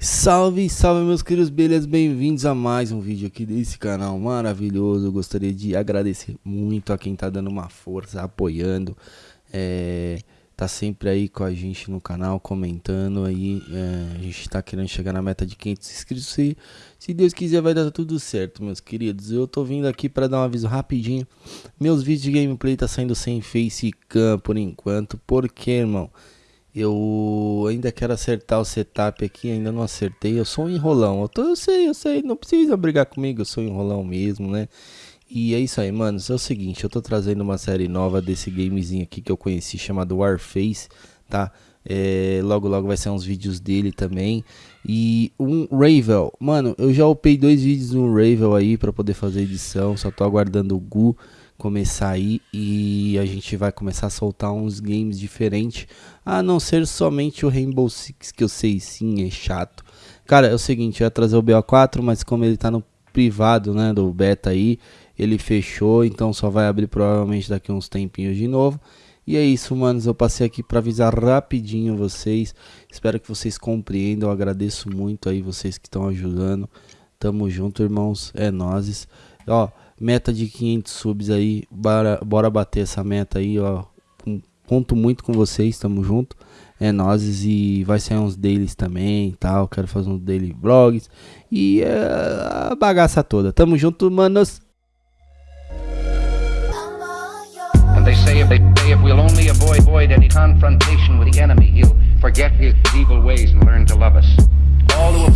Salve, salve meus queridos, beleza? Bem-vindos a mais um vídeo aqui desse canal maravilhoso. Eu gostaria de agradecer muito a quem tá dando uma força, apoiando, é, tá sempre aí com a gente no canal, comentando aí. É, a gente tá querendo chegar na meta de 500 inscritos. Se, se Deus quiser, vai dar tudo certo, meus queridos. Eu tô vindo aqui para dar um aviso rapidinho. Meus vídeos de gameplay tá saindo sem facecam por enquanto, porque, irmão eu ainda quero acertar o setup aqui, ainda não acertei. Eu sou um enrolão. Eu, tô, eu sei, eu sei, não precisa brigar comigo, eu sou um enrolão mesmo, né? E é isso aí, mano. É o seguinte, eu tô trazendo uma série nova desse gamezinho aqui que eu conheci chamado Warface, tá? É, logo logo vai ser uns vídeos dele também. E um Ravel, mano, eu já upei dois vídeos no Ravel aí para poder fazer edição, só tô aguardando o Gu começar aí e a gente vai começar a soltar uns games diferentes, a não ser somente o Rainbow Six, que eu sei sim, é chato. Cara, é o seguinte, eu ia trazer o BO4, mas como ele tá no privado, né, do beta aí, ele fechou, então só vai abrir provavelmente daqui uns tempinhos de novo. E é isso, manos, eu passei aqui para avisar rapidinho vocês. Espero que vocês compreendam, eu agradeço muito aí vocês que estão ajudando. Tamo junto, irmãos, é nozes. Ó, Meta de 500 subs aí. Bora, bora bater essa meta aí, ó. Conto muito com vocês, tamo junto. É nós e vai sair uns dailies também tal. Quero fazer uns daily vlogs. E é, a bagaça toda. Tamo junto, manos. They say if, we'll only avoid, avoid any confrontation with the enemy, he'll forget his evil ways and learn to love us. All who